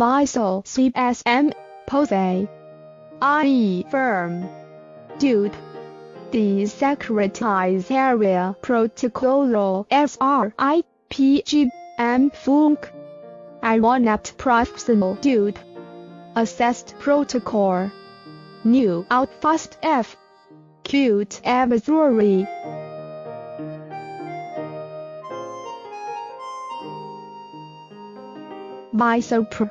Vessel CSM, Pose. IE firm. Dude. Desecretize area protocol SRI PGM Funk. Ironet professional dude. Assessed protocol. New Outfast F. Cute advisory. Bisopr.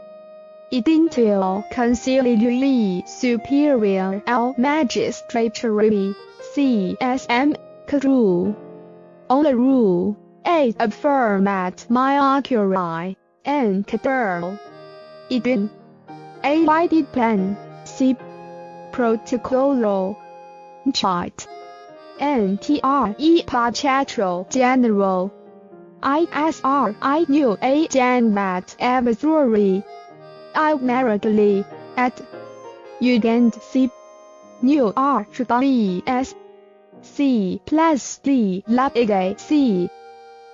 Idintil conciliary superior L magistrature CSM crew. On the rule, A affirm at myocuri and cadel. Idin. A lighted plan, C protocol. Chart. NTRE Pachatro General. ISR I knew a Janbat advisory. Immediately at Ugand C. New RBS C plus D lab C.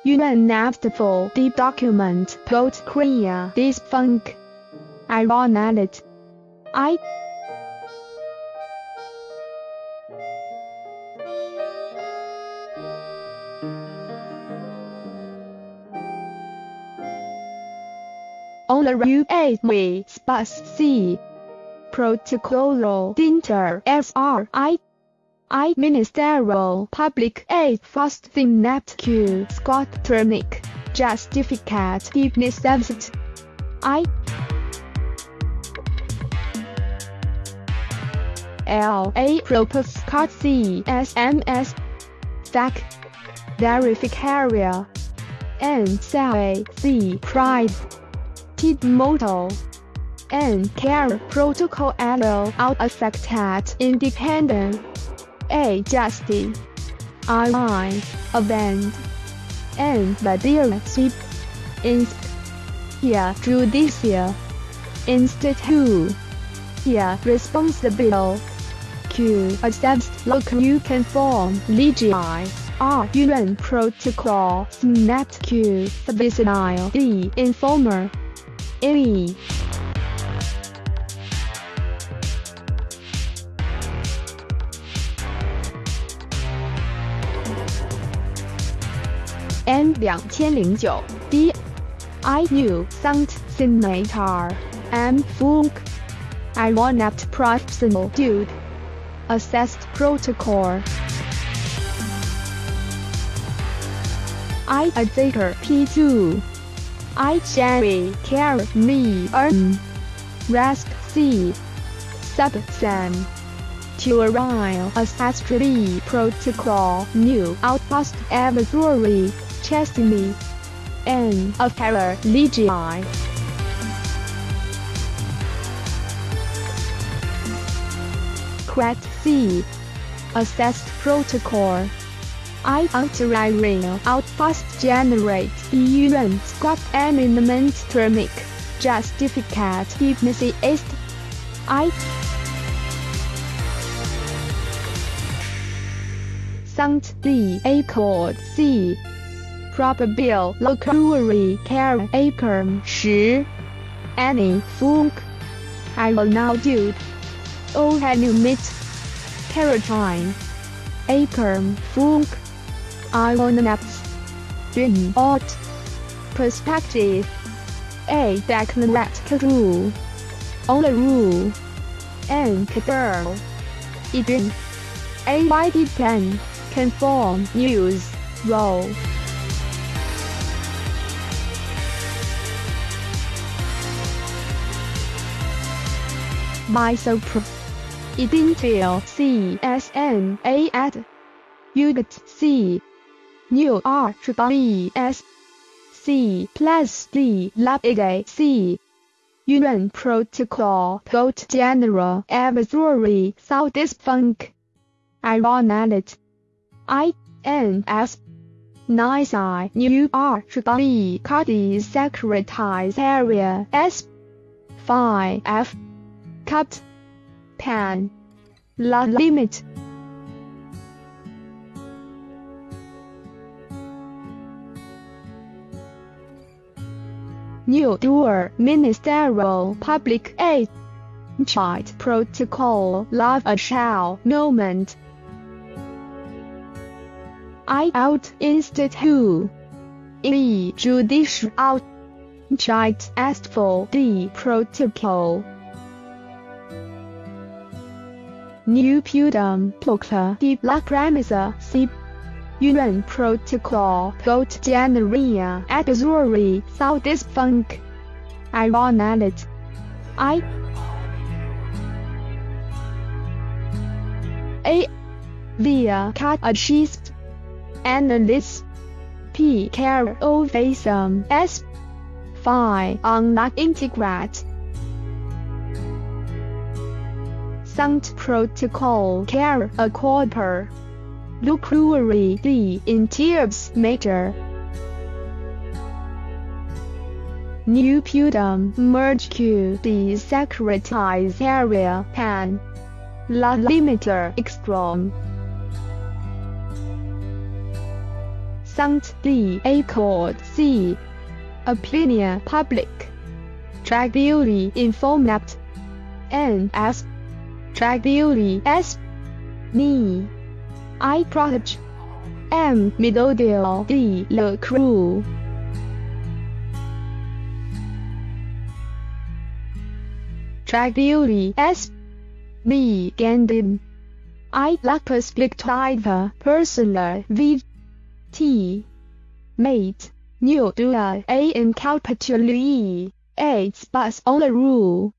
Unenactable the document post Korea this funk. Ironalit. I on the UAV Space C. Protocol Dinter SRI. I. Ministerial Public Aid Fast Thing Q. Scott Ternic. Justificate Deepness Absent. I. L. A. Propos Card C. S. M. S. Fac. Verificaria. N. C. Pride T Moto and care protocol allow out affected independent A justice I event and Badir Sip Inst here judicial institute here responsible Q accepts local you can form legii R UN protocol snap Q subsidial D informer A N 两千零九 D I knew Saint Senator M Funk I want that professional dude Assessed protocol I a Zaker P2 I Jerry Care Me Earn Rask C Sub Sam Turile Ancestry Protocol New Outpost Advisory Chesney N of Terror Legii Quet C Assessed Protocol I Anti-Rail Outpost Generate Event Squad Eminent Termic Justificate Deepness East I Saint D Accord C Probable Localry Care Acre 10 Any Funk I will now do Oh have you met Caroline Acre Funk I on maps Dream Art. Perspective. A Declarat Rule On the Rule. And Cadel Idin A Mighty Plan Conform News. Role Bisopro Idintil CSN A at. Ugat C New R B S C plus D Lab C. UN Protocol Code General Advisory Southeast Funk. Ironalit I N S. Nice I New R B Cardi Secretize Area S. 5 F. Cut Pan La Limit New Dual Ministerial Public Aid Child Protocol Love a Child Moment. I out Institute E Judicial out. Child asked for the protocol. New Pudum Plokla de la Premisa C UN Protocol Goat Generia Advisory Saudis Funk. Ironalit I A Via Cat Achieved Analyst. P Care Ovation S Phi Unlock Integrate. Sound Protocol Care a quarter Lucruary D in Tiers Major New Pudum Merge Q D Secretize Area Pan. La Limiter Extrom. Sound D A chord C. Opinion Public. Tribuli Informat. N. S. Tribuli S. Ni I Protege M. Middle D. Le Crew. Tribuli S. B. Gandin. I lack perspective personal V T Mate. New Dua A incapitally AIDS bus on the rule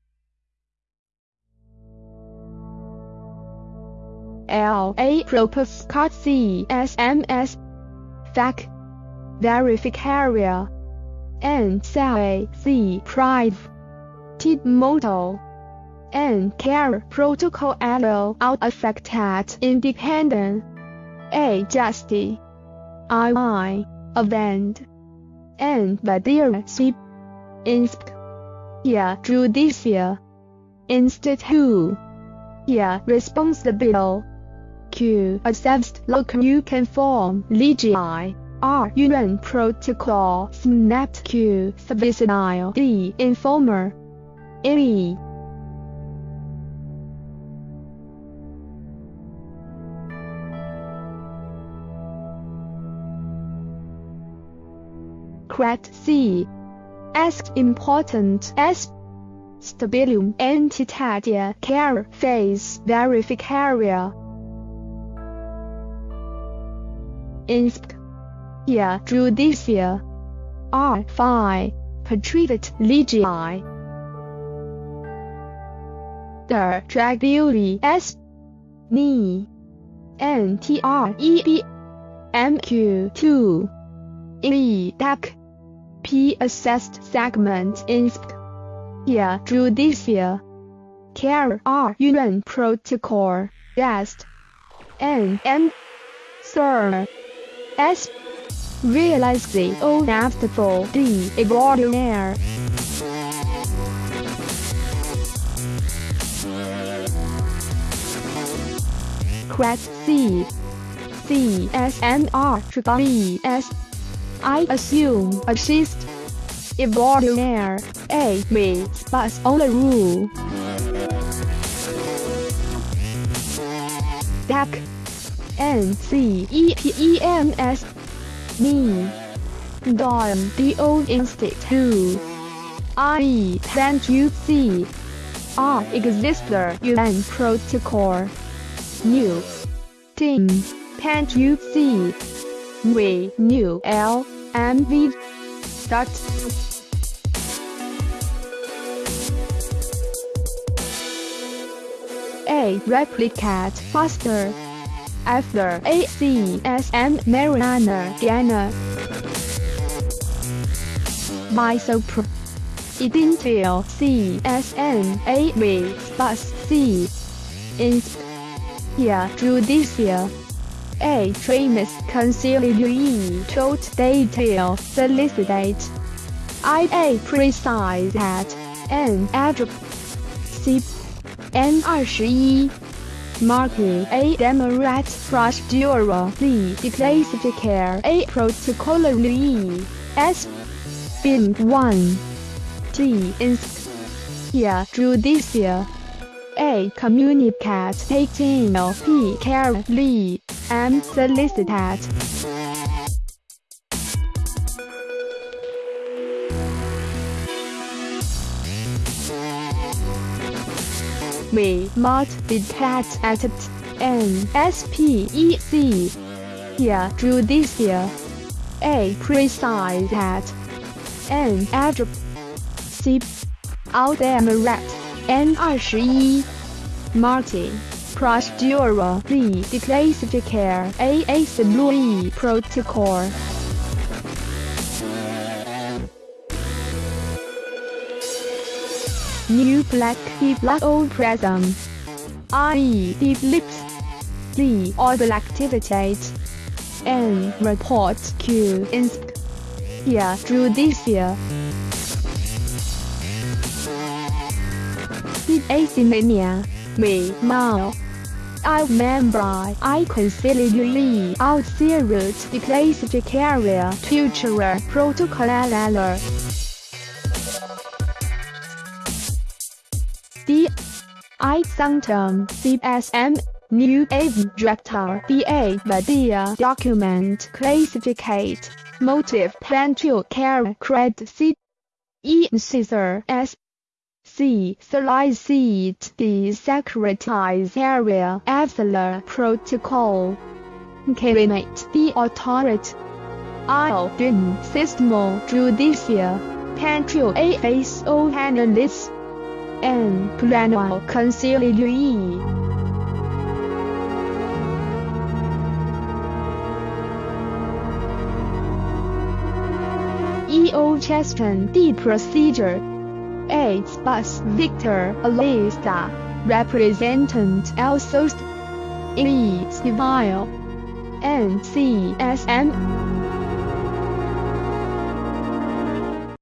L A propose card C S M S FAC Verificaria N C C Pride T Moto N Care Protocol L out affected independent A Justy I I Event N Badir C Insp Yeah Judicia Institute Yeah Responsible Q. Accepts local you can form. Legii R. UN protocol. Snapped Q. Service D informer. E. Crat C. Asked important. S. Stabilium. Entitatia care. Phase. Verificaria insp. Yeah, judicia. R. Phi. Patriot legii. Der Traguli S. Ni. N. T. R. E. B. M. Q. 2. E. DAC. P. Assessed segment insp. Judicia. Care R. UN protocol. Rest. N. M. Sir. S. Realize the inevitable the extraordinaire. Crat C. C S N R B S. I assume assist. Extraordinaire. A me but on the rule. DAC N C E P E M S Institute I. Thank you C. R Exister UN Protocol. New. Thank you C. We New. L. M. V. Start A. Replicate. Faster after ACSM Mariana Gana. Misopro. Idential CSN AV Bus C. Insp. Yeah, Judicia. A. Tremis conciliary told detail solicitate. I. A. Precise at. N. Address. C. N 二十一 Marking A Democrat Procedure D Declassifier A Protocolary S Bin 1 T. In here judicial. A. Communicate 18 P. Carefully. M. Solicited. may not be taxed at an SPEC. Here. A precise at an adjective. C. Out Emirate. N21. Martin. Procedurally declassifier. a Louis Protocol. New Black Deep Black Old Prism I Deep Lips. D Orbital Activities. N Report Q Insp Here Judicial Deep Asymania Me Mao. I remember I considerably out serious declassifier future protocol I Sanctum CSM New Director DA Media Document Classificate Motive Plan to Care Cred C E Caesar S C. Solicit the Secretary's Area After Protocol. Cabinet the Authority. I. Din System Judicial. Pantrio A. Face O. Analyst. N. Plano Conciliary. E.O. Cheston D. Procedure Aids Bus Victor Alista, Representant Elsos E. Civil, N. C. S. M.